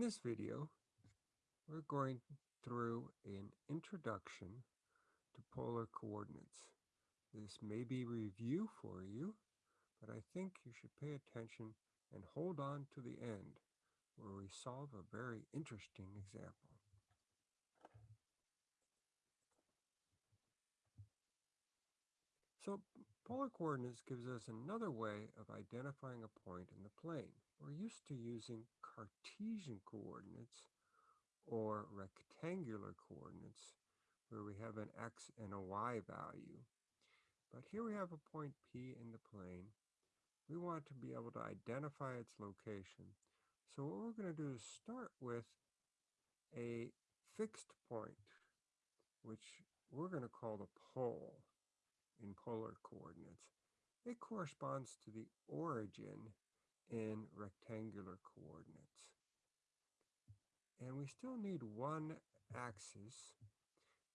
In this video, we're going through an introduction to polar coordinates. This may be review for you, but I think you should pay attention and hold on to the end where we solve a very interesting example. So polar coordinates gives us another way of identifying a point in the plane. We're used to using Cartesian coordinates or rectangular coordinates where we have an x and a y value. But here we have a point P in the plane. We want to be able to identify its location. So what we're going to do is start with a fixed point, which we're going to call the pole in polar coordinates. It corresponds to the origin in rectangular coordinates. And we still need one axis.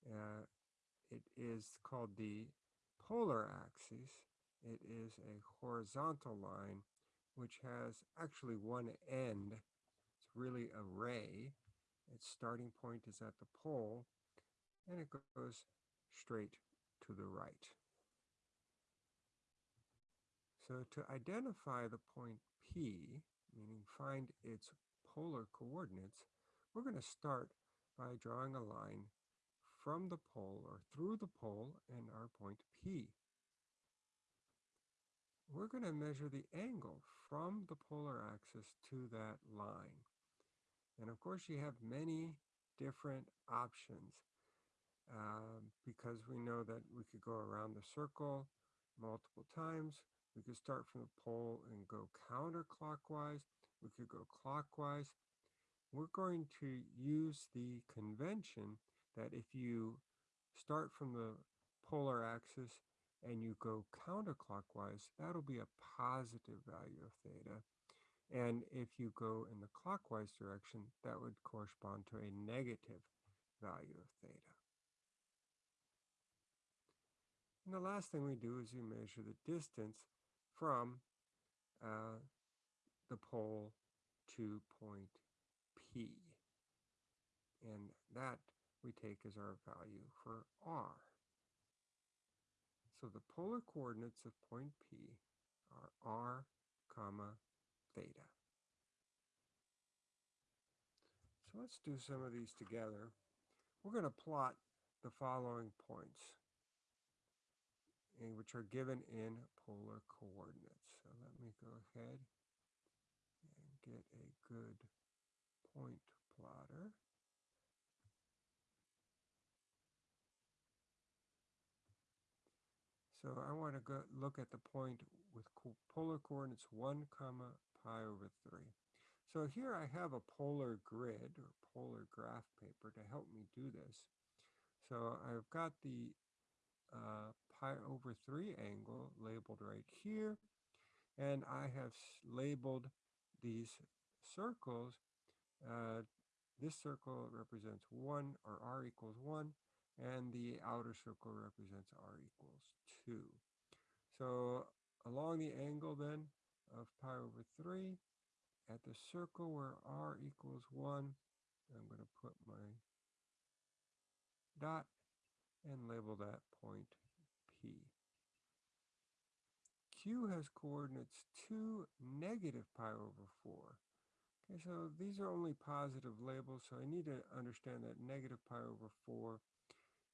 Uh, it is called the polar axis. It is a horizontal line which has actually one end. It's really a ray. Its starting point is at the pole and it goes straight to the right. So to identify the point P, meaning find its polar coordinates, we're going to start by drawing a line from the pole or through the pole and our point P. We're going to measure the angle from the polar axis to that line. And of course, you have many different options um, because we know that we could go around the circle multiple times. We could start from the pole and go counterclockwise. We could go clockwise. We're going to use the convention that if you start from the polar axis and you go counterclockwise, that'll be a positive value of theta. And if you go in the clockwise direction, that would correspond to a negative value of theta. And the last thing we do is we measure the distance from uh, the pole to point P. And that we take as our value for R. So the polar coordinates of point P are R, comma, theta. So let's do some of these together. We're going to plot the following points which are given in polar coordinates. So let me go ahead and get a good point plotter. So I want to go look at the point with polar coordinates 1 comma pi over 3. So here I have a polar grid or polar graph paper to help me do this. So I've got the uh, pi over 3 angle labeled right here. And I have labeled these circles. Uh, this circle represents 1 or r equals 1 and the outer circle represents r equals 2. So along the angle then of pi over 3 at the circle where r equals 1 I'm going to put my dot and label that point P. Q has coordinates 2, negative pi over 4. Okay, so these are only positive labels, so I need to understand that negative pi over 4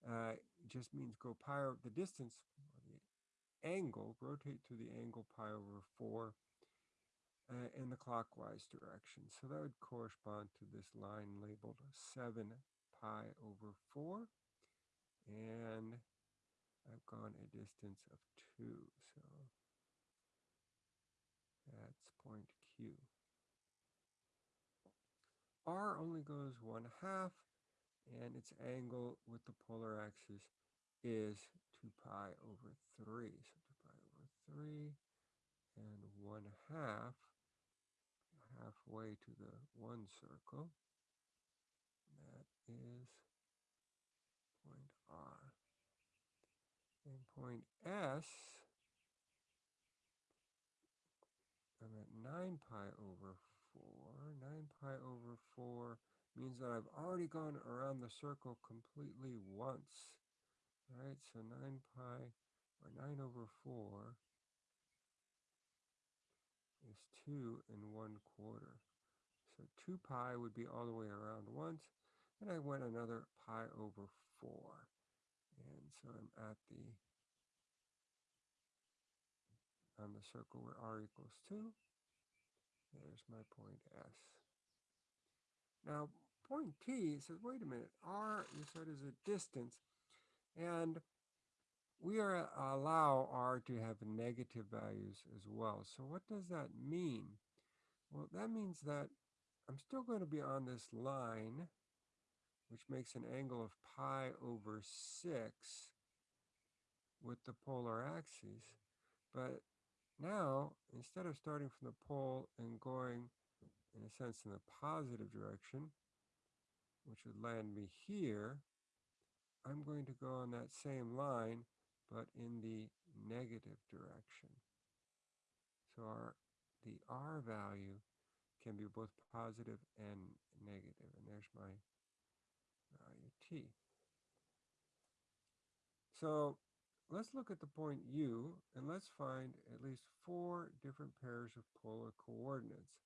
uh, just means go pi over the distance, the angle, rotate to the angle pi over 4 uh, in the clockwise direction. So that would correspond to this line labeled 7 pi over 4 and I've gone a distance of 2 so point Q. R only goes 1 half and its angle with the polar axis is 2 pi over 3 so 2 pi over 3 and 1 half halfway to the one circle that is point R. and point S, I'm at 9 pi over 4. 9 pi over 4 means that I've already gone around the circle completely once. All right, so 9 pi, or 9 over 4 is 2 and 1 quarter. So 2 pi would be all the way around once, and I went another pi over 4. And so I'm at the, on the circle where r equals 2. There's my point S. Now, point T says, wait a minute, R, you said, is a distance. And we are uh, allow R to have negative values as well. So what does that mean? Well, that means that I'm still going to be on this line, which makes an angle of pi over 6 with the polar axis, But now, instead of starting from the pole and going, in a sense, in the positive direction, which would land me here, I'm going to go on that same line, but in the negative direction. So our, the R value can be both positive and negative, and there's my value T. So let's look at the point U, and let's find at least four different pairs of polar coordinates.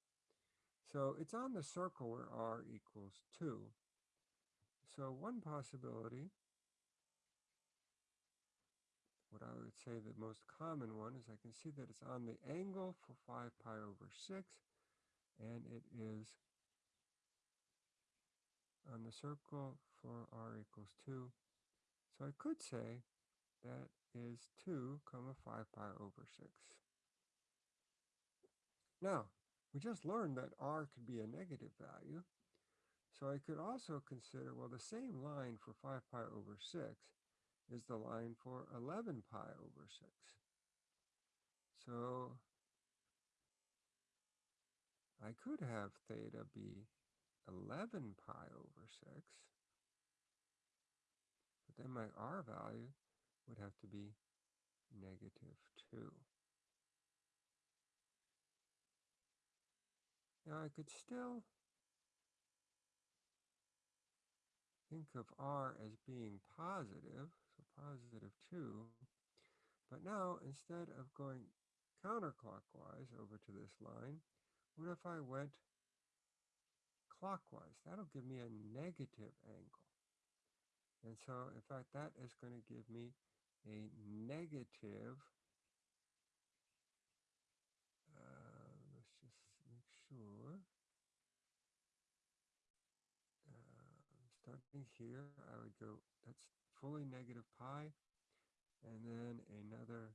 So it's on the circle where r equals 2. So one possibility, what I would say the most common one is I can see that it's on the angle for 5 pi over 6, and it is on the circle for r equals 2. So I could say that is 2 comma 5 pi over 6. Now, we just learned that r could be a negative value. So I could also consider, well, the same line for 5 pi over 6 is the line for 11 pi over 6. So I could have theta be 11 pi over 6, but then my r value would have to be negative 2. Now I could still think of r as being positive, so positive 2. But now, instead of going counterclockwise over to this line, what if I went clockwise? That'll give me a negative angle. And so, in fact, that is going to give me a negative, uh, let's just make sure, starting here, I would go, that's fully negative pi, and then another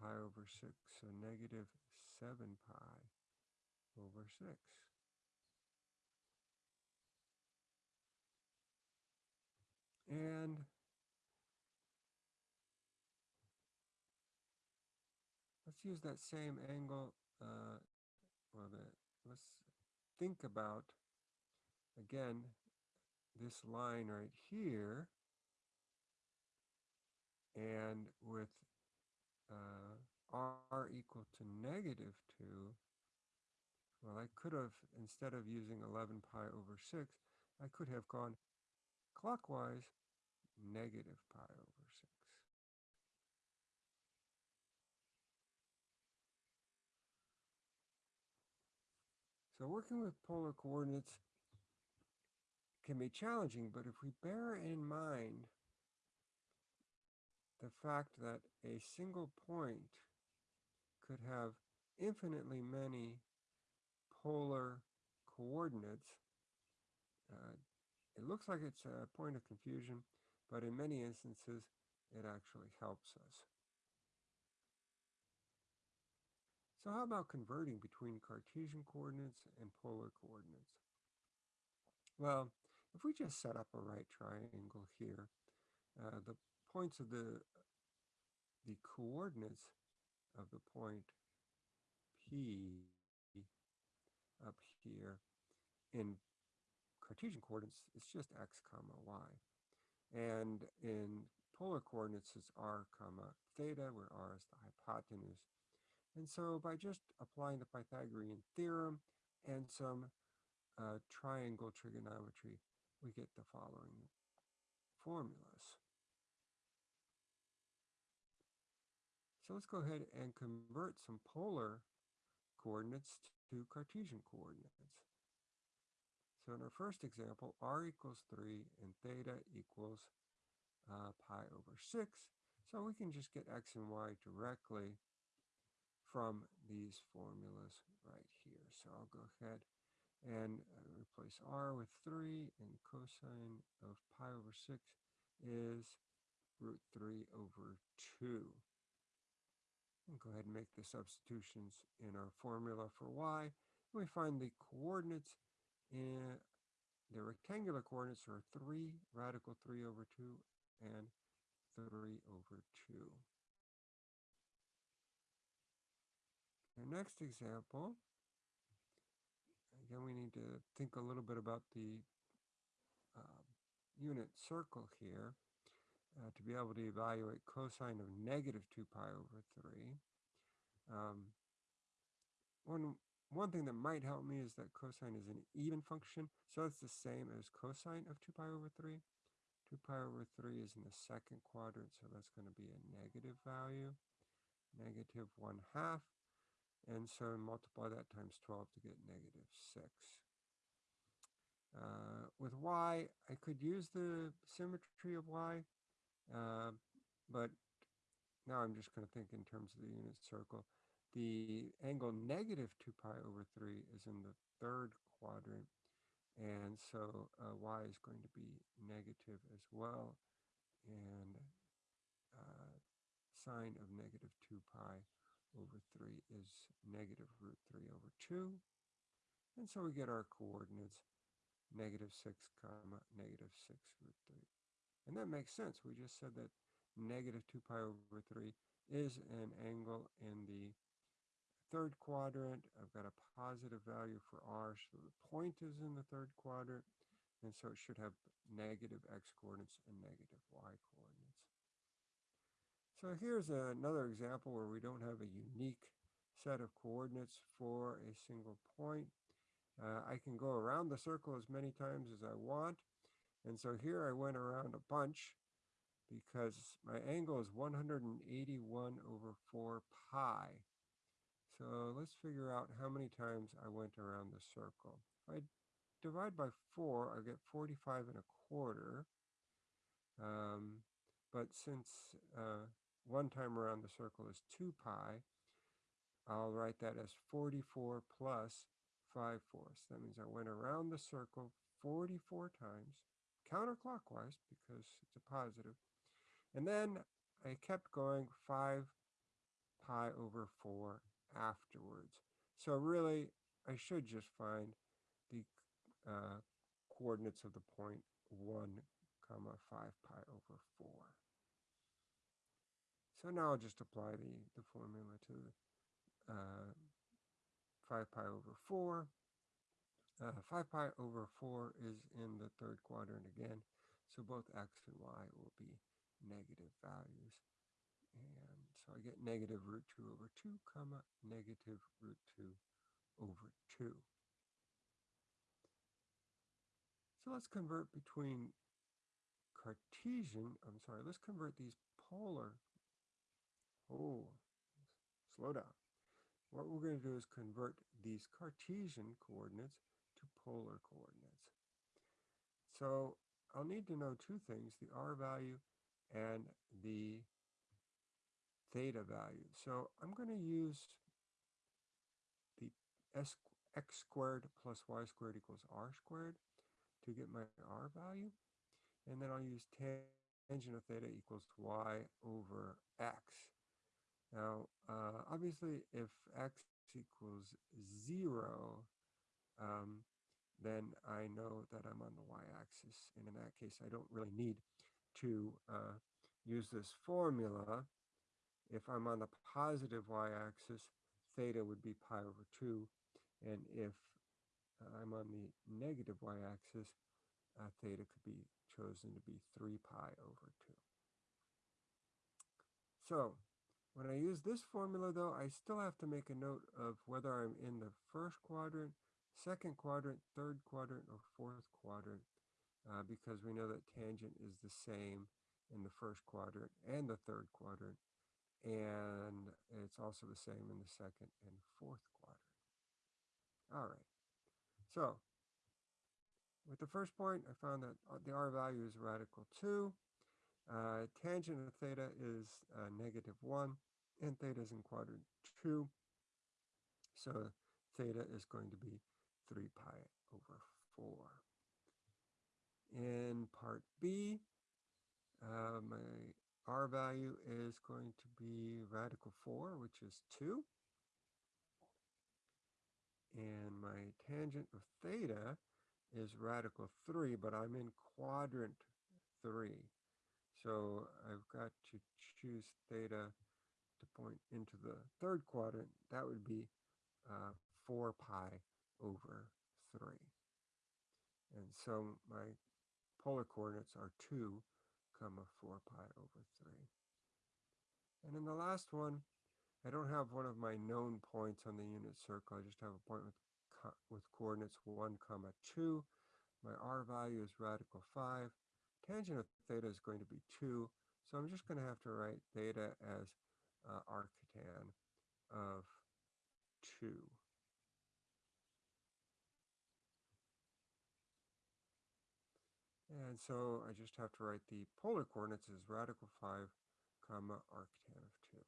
pi over 6, so negative 7 pi over 6. And use that same angle, uh, well, the, let's think about, again, this line right here. And with uh, r equal to negative 2, well, I could have, instead of using 11 pi over 6, I could have gone clockwise negative pi over 6. So working with polar coordinates can be challenging, but if we bear in mind the fact that a single point could have infinitely many polar coordinates, uh, it looks like it's a point of confusion, but in many instances, it actually helps us. So how about converting between Cartesian coordinates and polar coordinates? Well, if we just set up a right triangle here, uh, the points of the the coordinates of the point P up here in Cartesian coordinates, it's just x comma y. And in polar coordinates, it's r comma theta, where r is the hypotenuse. And so by just applying the Pythagorean theorem and some uh, triangle trigonometry, we get the following formulas. So let's go ahead and convert some polar coordinates to Cartesian coordinates. So in our first example, r equals 3 and theta equals uh, pi over 6. So we can just get x and y directly from these formulas right here. So I'll go ahead and uh, replace r with 3 and cosine of pi over 6 is root 3 over 2. And go ahead and make the substitutions in our formula for y. And we find the coordinates in the rectangular coordinates are 3 radical 3 over 2 and 3 over 2. Our next example, again, we need to think a little bit about the uh, unit circle here uh, to be able to evaluate cosine of negative 2 pi over 3. Um, one, one thing that might help me is that cosine is an even function, so it's the same as cosine of 2 pi over 3. 2 pi over 3 is in the second quadrant, so that's going to be a negative value, negative 1 half. And so multiply that times 12 to get negative 6. Uh, with y, I could use the symmetry of y, uh, but now I'm just going to think in terms of the unit circle. The angle negative 2 pi over 3 is in the third quadrant, and so uh, y is going to be negative as well, and uh, sine of negative 2 pi over 3 is negative root 3 over 2. And so we get our coordinates, negative 6 comma negative 6 root 3. And that makes sense. We just said that negative 2 pi over 3 is an angle in the third quadrant. I've got a positive value for r, so the point is in the third quadrant. And so it should have negative x coordinates and negative y coordinates. So here's another example where we don't have a unique set of coordinates for a single point. Uh, I can go around the circle as many times as I want. And so here I went around a bunch because my angle is 181 over 4 pi. So let's figure out how many times I went around the circle. If I divide by 4, I get 45 and a quarter. Um, but since uh, one time around the circle is 2 pi. I'll write that as 44 plus 5 fourths. That means I went around the circle 44 times, counterclockwise because it's a positive. And then I kept going 5 pi over 4 afterwards. So really, I should just find the uh, coordinates of the point 1 comma 5 pi over 4. So now I'll just apply the, the formula to uh, 5 pi over 4. Uh, 5 pi over 4 is in the third quadrant again, so both x and y will be negative values. And so I get negative root 2 over 2, comma, negative root 2 over 2. So let's convert between Cartesian, I'm sorry, let's convert these polar Oh, slow down. What we're going to do is convert these Cartesian coordinates to polar coordinates. So I'll need to know two things, the r value and the theta value. So I'm going to use the s, x squared plus y squared equals r squared to get my r value. And then I'll use tangent of theta equals y over x now, uh, obviously, if x equals 0, um, then I know that I'm on the y-axis. And in that case, I don't really need to uh, use this formula. If I'm on the positive y-axis, theta would be pi over 2. And if I'm on the negative y-axis, uh, theta could be chosen to be 3 pi over 2. So when I use this formula, though, I still have to make a note of whether I'm in the first quadrant, second quadrant, third quadrant, or fourth quadrant uh, because we know that tangent is the same in the first quadrant and the third quadrant, and it's also the same in the second and fourth quadrant. All right, so with the first point, I found that uh, the r value is radical 2. Uh, tangent of theta is uh, negative 1, and theta is in quadrant 2. So theta is going to be 3 pi over 4. In part B, uh, my r value is going to be radical 4, which is 2. And my tangent of theta is radical 3, but I'm in quadrant 3. So I've got to choose theta to point into the third quadrant. That would be uh, 4 pi over 3. And so my polar coordinates are 2 comma 4 pi over 3. And in the last one, I don't have one of my known points on the unit circle. I just have a point with, with coordinates 1 comma 2. My r value is radical 5. Tangent of theta is going to be 2. So I'm just going to have to write theta as uh, arctan of 2. And so I just have to write the polar coordinates as radical 5 comma arctan of 2.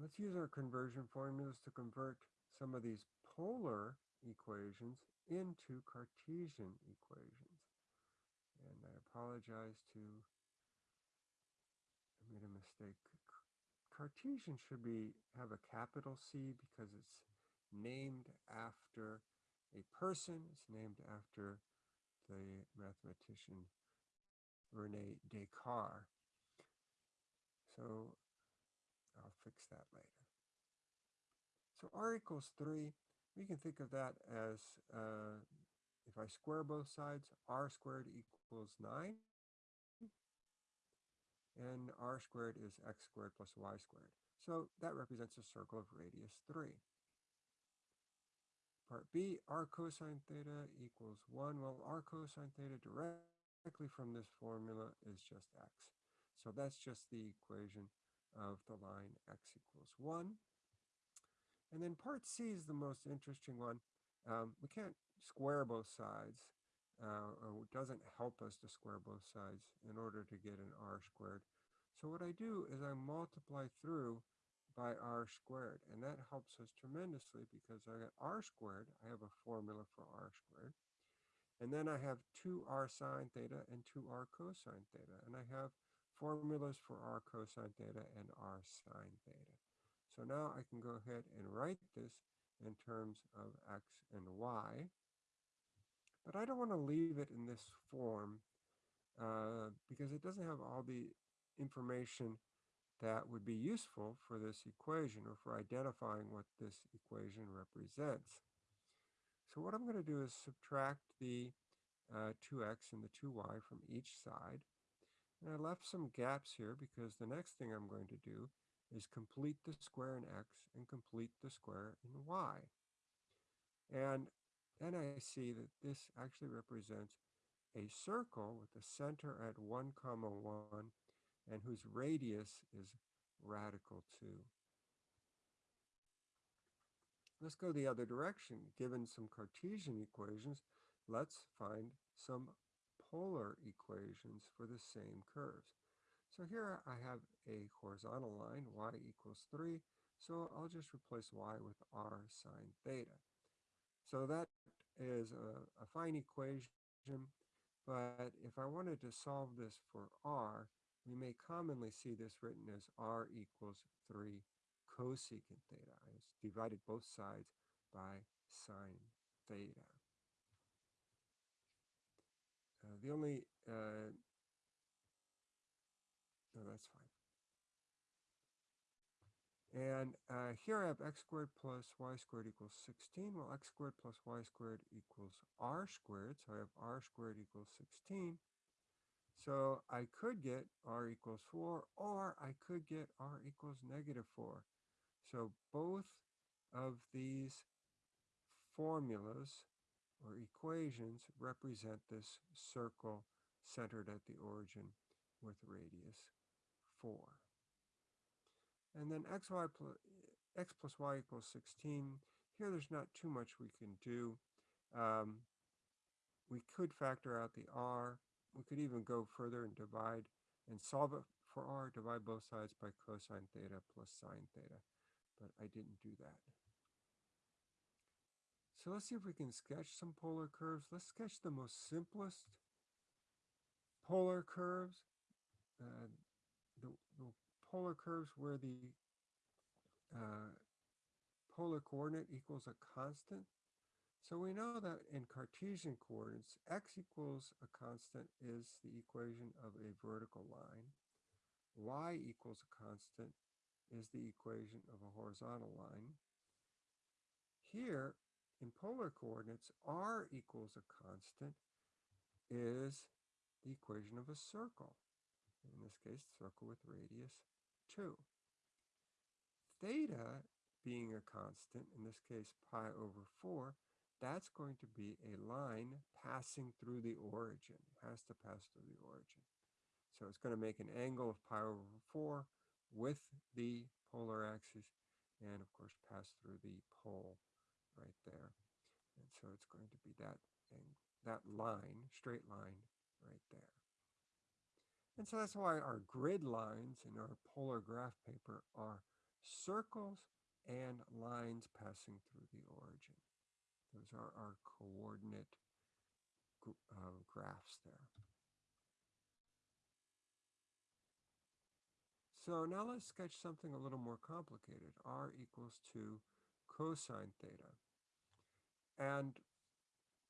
Let's use our conversion formulas to convert some of these polar equations into Cartesian equations. And I apologize to, I made a mistake. Cartesian should be have a capital C because it's named after a person. It's named after the mathematician Rene Descartes. So I'll fix that later. So r equals 3, we can think of that as uh, if I square both sides, r squared equals 9. And r squared is x squared plus y squared. So that represents a circle of radius 3. Part B, r cosine theta equals 1. Well, r cosine theta directly from this formula is just x. So that's just the equation of the line x equals 1. And then part C is the most interesting one. Um, we can't square both sides. Uh, or it doesn't help us to square both sides in order to get an r squared. So what I do is I multiply through by r squared. And that helps us tremendously because I got r squared. I have a formula for r squared. And then I have 2r sine theta and 2r cosine theta. And I have formulas for r cosine theta and r sine theta. So now I can go ahead and write this in terms of x and y. But I don't want to leave it in this form uh, because it doesn't have all the information that would be useful for this equation or for identifying what this equation represents. So what I'm going to do is subtract the uh, 2x and the 2y from each side. And I left some gaps here because the next thing I'm going to do is complete the square in x and complete the square in y. And then I see that this actually represents a circle with the center at 1 comma 1 and whose radius is radical 2. Let's go the other direction. Given some Cartesian equations, let's find some polar equations for the same curves. So here I have a horizontal line, y equals 3. So I'll just replace y with r sine theta. So that is a, a fine equation, but if I wanted to solve this for r, we may commonly see this written as r equals 3 cosecant theta. I divided both sides by sine theta. Uh, the only, uh, no, that's fine. And uh, here I have x squared plus y squared equals 16. Well, x squared plus y squared equals r squared. So I have r squared equals 16. So I could get r equals 4, or I could get r equals negative 4. So both of these formulas or equations represent this circle centered at the origin with radius 4. And then x, y plus, x plus y equals 16. Here there's not too much we can do. Um, we could factor out the r. We could even go further and divide and solve it for r, divide both sides by cosine theta plus sine theta. But I didn't do that. So let's see if we can sketch some polar curves. Let's sketch the most simplest polar curves. Uh, the, the, polar curves where the uh, polar coordinate equals a constant. So we know that in Cartesian coordinates, x equals a constant is the equation of a vertical line. y equals a constant is the equation of a horizontal line. Here, in polar coordinates, r equals a constant is the equation of a circle. In this case, circle with radius 2. Theta being a constant, in this case pi over 4, that's going to be a line passing through the origin. It has to pass through the origin. So it's going to make an angle of pi over 4 with the polar axis and of course pass through the pole right there. And so it's going to be that that line, straight line right there. And so that's why our grid lines in our polar graph paper are circles and lines passing through the origin. Those are our coordinate uh, graphs there. So now let's sketch something a little more complicated. r equals to cosine theta. And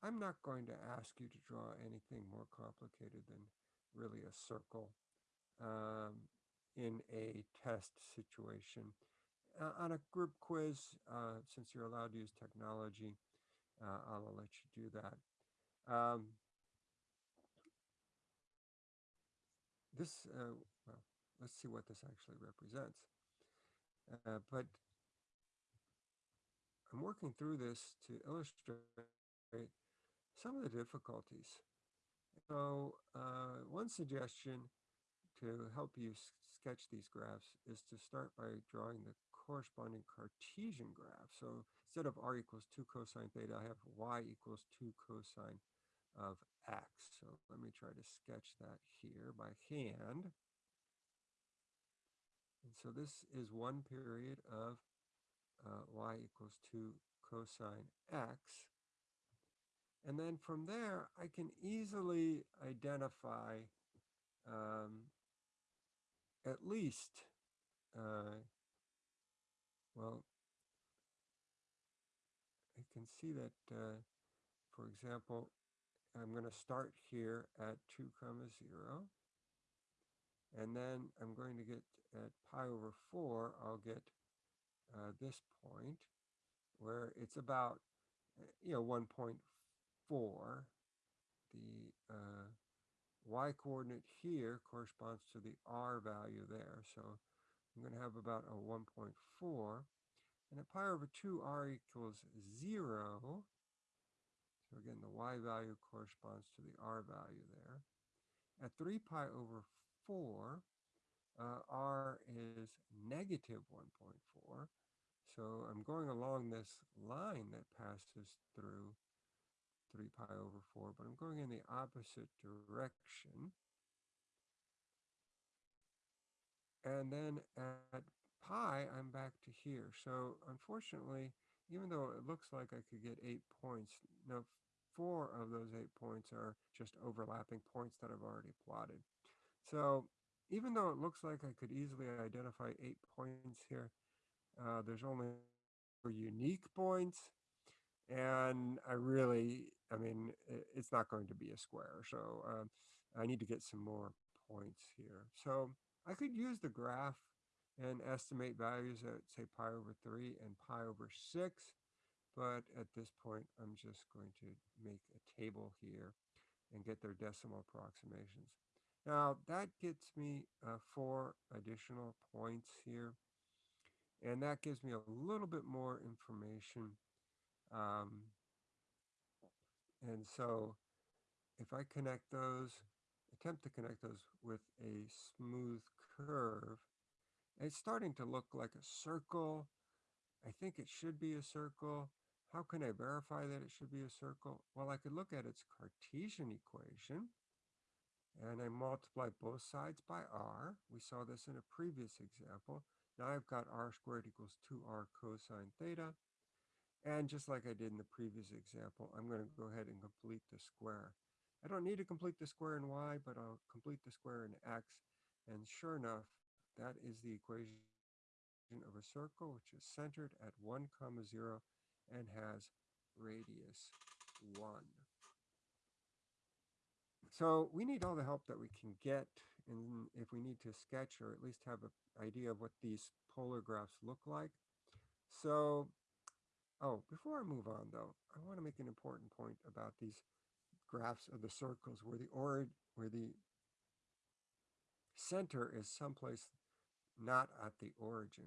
I'm not going to ask you to draw anything more complicated than really a circle um, in a test situation. Uh, on a group quiz, uh, since you're allowed to use technology, uh, I'll let you do that. Um, this, uh, well, let's see what this actually represents. Uh, but I'm working through this to illustrate some of the difficulties. So uh, one suggestion to help you sketch these graphs is to start by drawing the corresponding Cartesian graph. So instead of r equals 2 cosine theta, I have y equals 2 cosine of x. So let me try to sketch that here by hand. And so this is one period of uh, y equals 2 cosine x. And then from there, I can easily identify um, at least, uh, well, I can see that, uh, for example, I'm going to start here at 2 comma 0. And then I'm going to get at pi over 4, I'll get uh, this point where it's about, uh, you know, 1.4. For the uh, y coordinate here corresponds to the r value there. So I'm going to have about a 1.4. And at pi over 2, r equals 0. So again, the y value corresponds to the r value there. At 3 pi over 4, uh, r is negative 1.4. So I'm going along this line that passes through 3 pi over 4, but I'm going in the opposite direction. And then at pi, I'm back to here. So unfortunately, even though it looks like I could get eight points, no, four of those eight points are just overlapping points that I've already plotted. So even though it looks like I could easily identify eight points here, uh, there's only unique points. And I really, I mean, it's not going to be a square. So um, I need to get some more points here. So I could use the graph and estimate values at say pi over 3 and pi over 6. But at this point, I'm just going to make a table here and get their decimal approximations. Now that gets me uh, four additional points here. And that gives me a little bit more information. Um, and so if I connect those, attempt to connect those with a smooth curve, it's starting to look like a circle. I think it should be a circle. How can I verify that it should be a circle? Well, I could look at its Cartesian equation and I multiply both sides by r. We saw this in a previous example. Now I've got r squared equals 2r cosine theta. And just like I did in the previous example, I'm going to go ahead and complete the square. I don't need to complete the square in y, but I'll complete the square in x. And sure enough, that is the equation of a circle which is centered at 1 comma 0 and has radius 1. So we need all the help that we can get and if we need to sketch or at least have an idea of what these polar graphs look like. So, oh, before I move on though, I want to make an important point about these graphs of the circles where the or where the center is someplace not at the origin.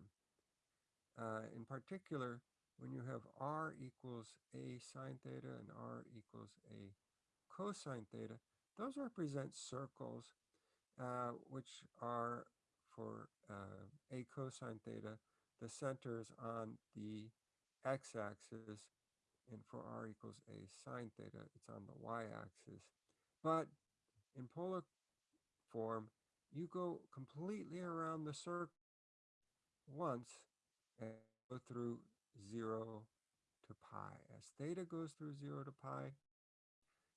Uh, in particular, when you have r equals a sine theta and r equals a cosine theta, those represent circles uh, which are for uh, a cosine theta, the center is on the x-axis, and for r equals a sine theta, it's on the y-axis. But in polar form, you go completely around the circle once and go through 0 to pi. As theta goes through 0 to pi,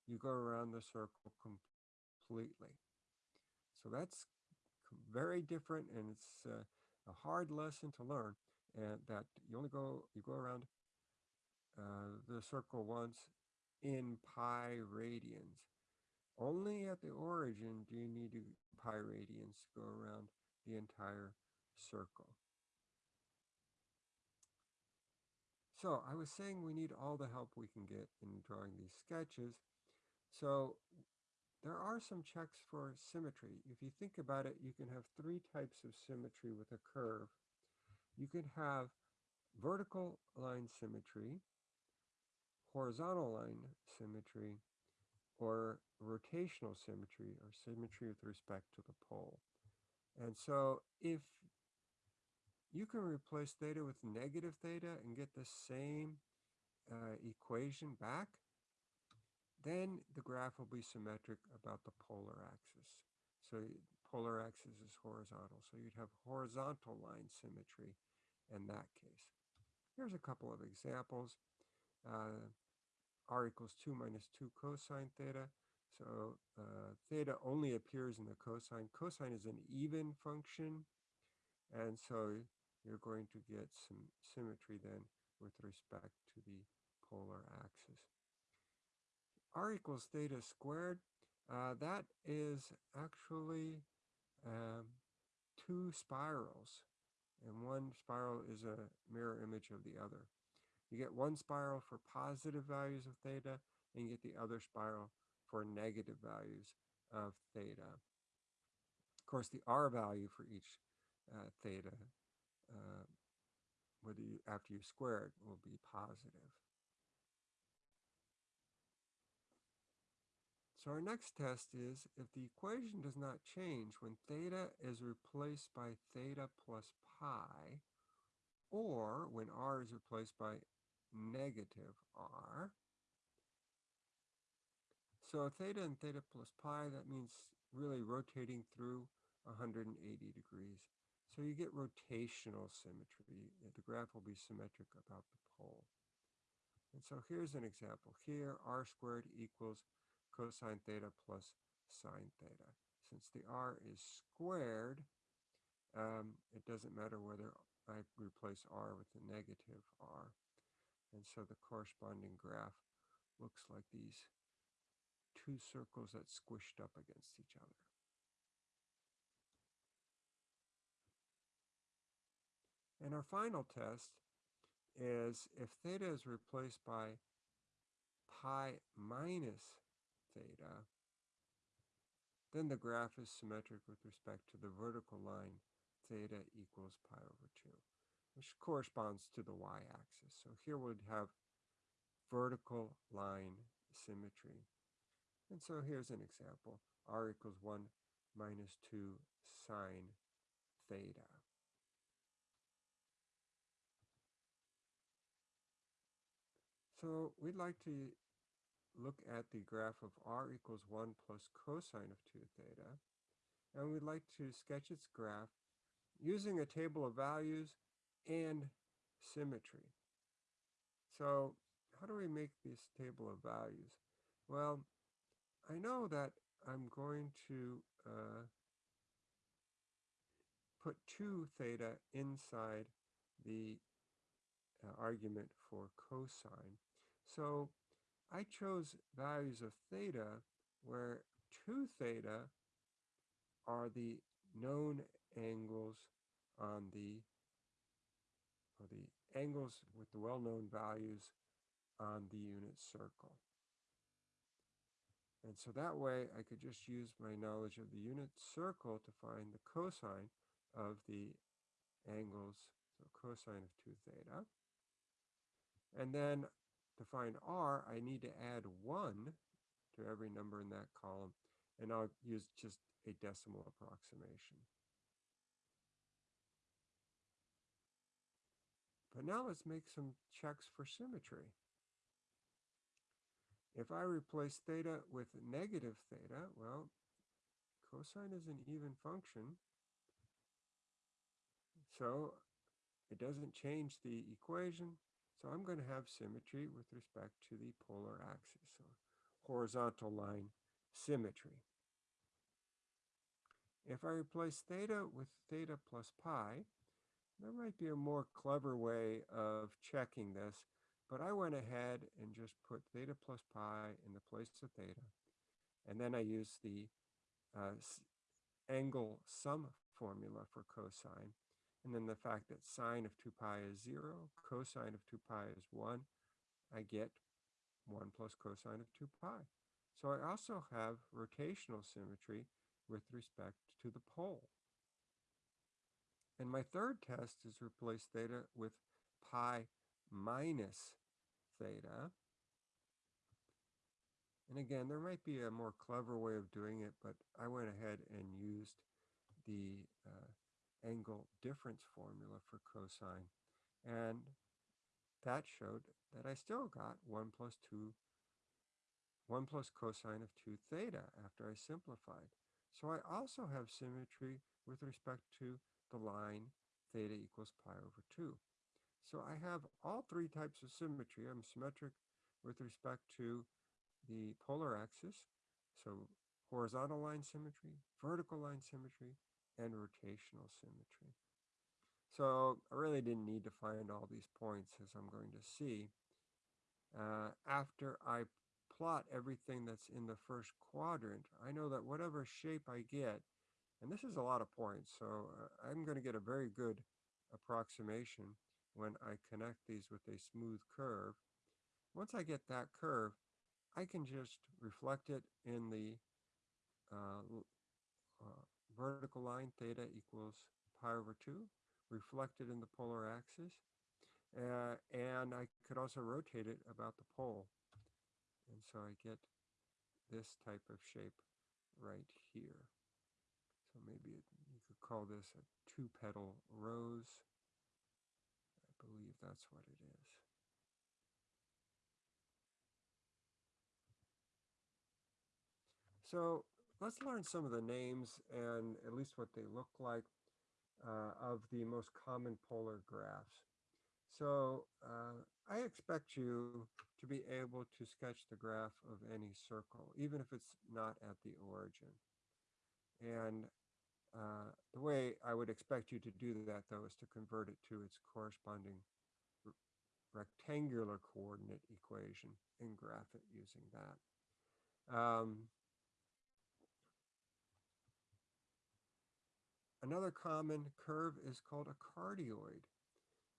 you go around the circle completely. So that's very different and it's uh, a hard lesson to learn and that you only go, you go around uh, the circle once in pi radians. Only at the origin do you need to pi radians to go around the entire circle. So I was saying we need all the help we can get in drawing these sketches. So there are some checks for symmetry. If you think about it, you can have three types of symmetry with a curve. You can have vertical line symmetry, horizontal line symmetry, or rotational symmetry, or symmetry with respect to the pole. And so if you can replace theta with negative theta and get the same uh, equation back, then the graph will be symmetric about the polar axis. So polar axis is horizontal. So you'd have horizontal line symmetry in that case. Here's a couple of examples. Uh, r equals 2 minus 2 cosine theta. So uh, theta only appears in the cosine. Cosine is an even function. And so you're going to get some symmetry then with respect to the polar axis r equals theta squared, uh, that is actually um, two spirals. And one spiral is a mirror image of the other. You get one spiral for positive values of theta, and you get the other spiral for negative values of theta. Of course, the r value for each uh, theta, uh, whether you, after you square it, will be positive. So our next test is if the equation does not change when theta is replaced by theta plus pi, or when r is replaced by negative r. So theta and theta plus pi, that means really rotating through 180 degrees. So you get rotational symmetry. The graph will be symmetric about the pole. And so here's an example. Here, r squared equals cosine theta plus sine theta. Since the r is squared, um, it doesn't matter whether I replace r with a negative r. And so the corresponding graph looks like these two circles that squished up against each other. And our final test is if theta is replaced by pi minus theta, then the graph is symmetric with respect to the vertical line theta equals pi over 2. which corresponds to the y-axis. So here we'd have vertical line symmetry. And so here's an example. r equals 1 minus 2 sine theta. So we'd like to look at the graph of r equals 1 plus cosine of 2 theta. And we'd like to sketch its graph using a table of values and symmetry. So how do we make this table of values? Well, I know that I'm going to uh, put 2 theta inside the uh, argument for cosine. So I chose values of theta where 2 theta are the known angles on the or the angles with the well-known values on the unit circle. And so that way I could just use my knowledge of the unit circle to find the cosine of the angles, so cosine of 2 theta. And then to find r, I need to add 1 to every number in that column, and I'll use just a decimal approximation. But now let's make some checks for symmetry. If I replace theta with negative theta, well, cosine is an even function. So it doesn't change the equation. So I'm going to have symmetry with respect to the polar axis, so horizontal line symmetry. If I replace theta with theta plus pi, there might be a more clever way of checking this, but I went ahead and just put theta plus pi in the place of theta. And then I used the uh, angle sum formula for cosine. And then the fact that sine of 2 pi is 0, cosine of 2 pi is 1, I get 1 plus cosine of 2 pi. So I also have rotational symmetry with respect to the pole. And my third test is replace theta with pi minus theta. And again, there might be a more clever way of doing it, but I went ahead and used the uh, angle difference formula for cosine. And that showed that I still got 1 plus 2, 1 plus cosine of 2 theta after I simplified. So I also have symmetry with respect to the line theta equals pi over 2. So I have all three types of symmetry. I'm symmetric with respect to the polar axis, so horizontal line symmetry, vertical line symmetry, and rotational symmetry. So I really didn't need to find all these points as I'm going to see. Uh, after I plot everything that's in the first quadrant, I know that whatever shape I get, and this is a lot of points, so uh, I'm going to get a very good approximation when I connect these with a smooth curve. Once I get that curve, I can just reflect it in the uh, uh, vertical line theta equals pi over 2 reflected in the polar axis. Uh, and I could also rotate it about the pole. And so I get this type of shape right here. So maybe it, you could call this a two-petal rose. I believe that's what it is. So let's learn some of the names and at least what they look like uh, of the most common polar graphs. So uh, I expect you to be able to sketch the graph of any circle, even if it's not at the origin. And uh, the way I would expect you to do that, though, is to convert it to its corresponding rectangular coordinate equation and graph it using that. Um, Another common curve is called a cardioid.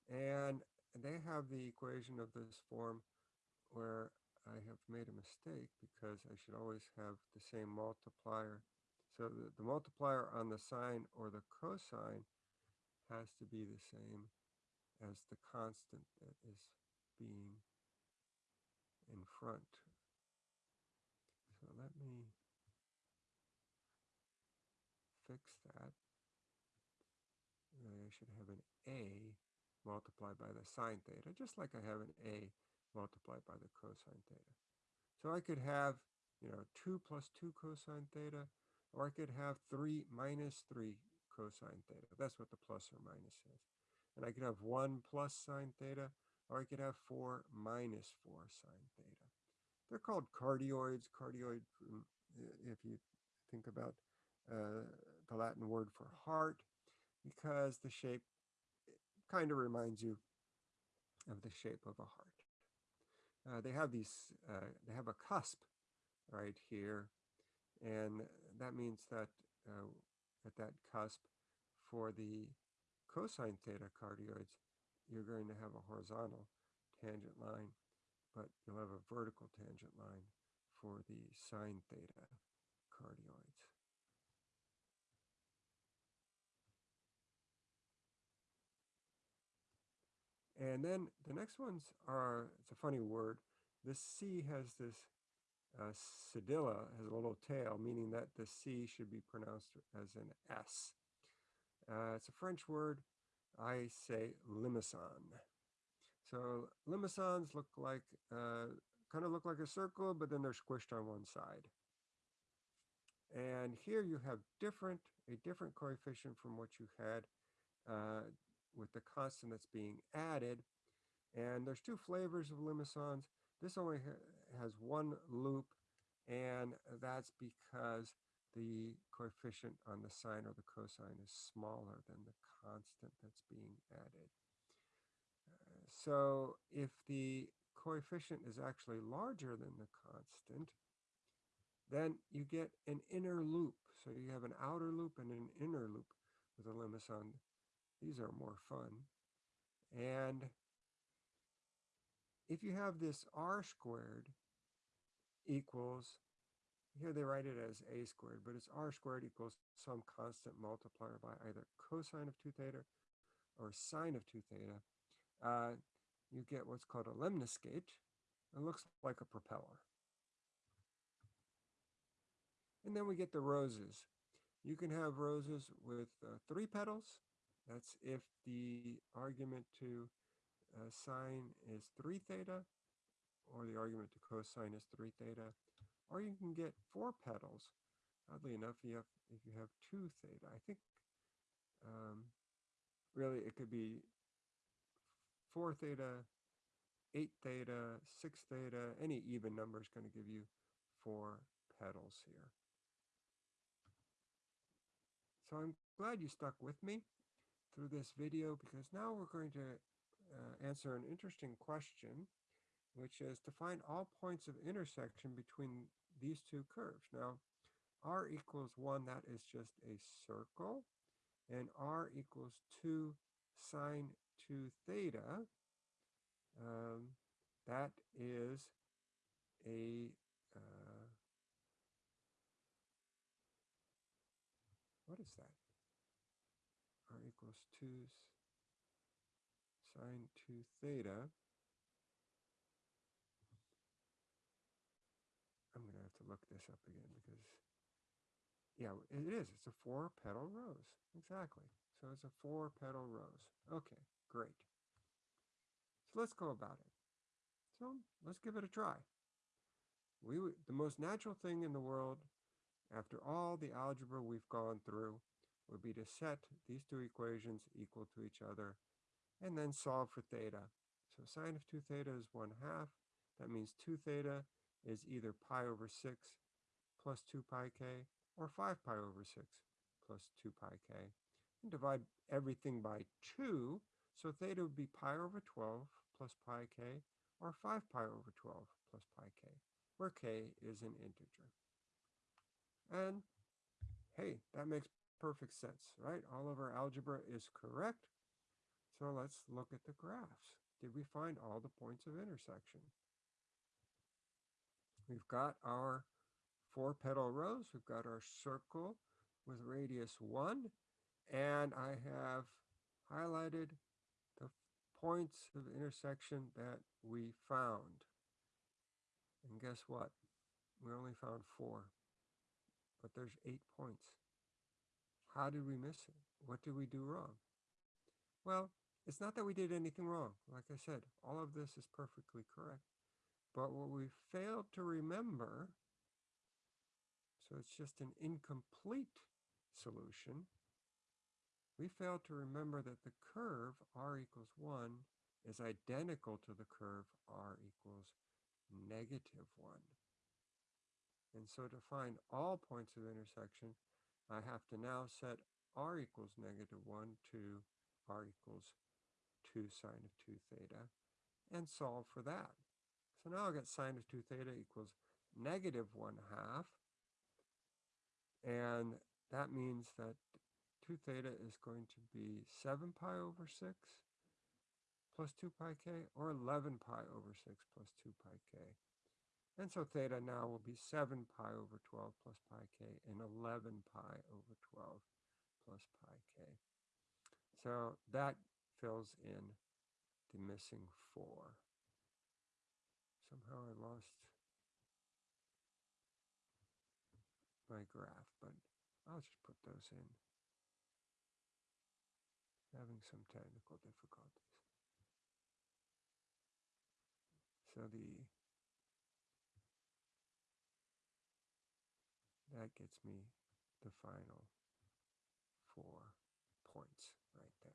And they have the equation of this form where I have made a mistake because I should always have the same multiplier. So the, the multiplier on the sine or the cosine has to be the same as the constant that is being in front. So let me fix should have an a multiplied by the sine theta, just like I have an a multiplied by the cosine theta. So I could have, you know, 2 plus 2 cosine theta, or I could have 3 minus 3 cosine theta. That's what the plus or minus is. And I could have 1 plus sine theta, or I could have 4 minus 4 sine theta. They're called cardioids. Cardioid, mm, if you think about uh, the Latin word for heart, because the shape kind of reminds you of the shape of a heart. Uh, they have these, uh, they have a cusp right here, and that means that uh, at that cusp for the cosine theta cardioids, you're going to have a horizontal tangent line, but you'll have a vertical tangent line for the sine theta cardioids. And then the next ones are, it's a funny word. the C has this uh, cedilla, has a little tail, meaning that the C should be pronounced as an S. Uh, it's a French word. I say limaçon. So limaçons look like, uh, kind of look like a circle, but then they're squished on one side. And here you have different, a different coefficient from what you had uh, with the constant that's being added. And there's two flavors of limaçons. This only ha has one loop, and that's because the coefficient on the sine or the cosine is smaller than the constant that's being added. Uh, so if the coefficient is actually larger than the constant, then you get an inner loop. So you have an outer loop and an inner loop with a limaçon. These are more fun. And if you have this r squared equals, here they write it as a squared, but it's r squared equals some constant multiplier by either cosine of 2 theta or sine of 2 theta, uh, you get what's called a lemniscate. It looks like a propeller. And then we get the roses. You can have roses with uh, three petals that's if the argument to uh, sine is 3 theta, or the argument to cosine is 3 theta, or you can get four petals. Oddly enough, you have, if you have 2 theta, I think um, really it could be 4 theta, 8 theta, 6 theta, any even number is going to give you four petals here. So I'm glad you stuck with me through this video because now we're going to uh, answer an interesting question, which is to find all points of intersection between these two curves. Now, r equals 1, that is just a circle, and r equals 2 sine 2 theta, um, that is a uh, what is that? Equals 2 sine 2 theta. I'm going to have to look this up again because, yeah, it is. It's a four petal rose. Exactly. So it's a four petal rose. Okay, great. So let's go about it. So let's give it a try. We The most natural thing in the world, after all the algebra we've gone through, would be to set these two equations equal to each other and then solve for theta. So sine of 2 theta is 1 half. That means 2 theta is either pi over 6 plus 2 pi k or 5 pi over 6 plus 2 pi k. And divide everything by 2. So theta would be pi over 12 plus pi k or 5 pi over 12 plus pi k, where k is an integer. And hey, that makes perfect sense, right? All of our algebra is correct. So let's look at the graphs. Did we find all the points of intersection? We've got our four petal rose. We've got our circle with radius 1. And I have highlighted the points of intersection that we found. And guess what? We only found four, but there's eight points. How did we miss it? What did we do wrong? Well, it's not that we did anything wrong. Like I said, all of this is perfectly correct. But what we failed to remember, so it's just an incomplete solution, we failed to remember that the curve r equals 1 is identical to the curve r equals negative 1. And so to find all points of intersection, I have to now set r equals negative 1 to r equals 2 sine of 2 theta and solve for that. So now I get sine of 2 theta equals negative 1 half. And that means that 2 theta is going to be 7 pi over 6 plus 2 pi k or 11 pi over 6 plus 2 pi k. And so theta now will be 7 pi over 12 plus pi k and 11 pi over 12 plus pi k. So that fills in the missing 4. Somehow I lost my graph, but I'll just put those in. Having some technical difficulties. So the that gets me the final four points right there.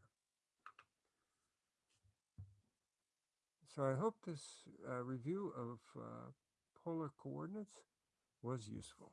So I hope this uh, review of uh, polar coordinates was useful.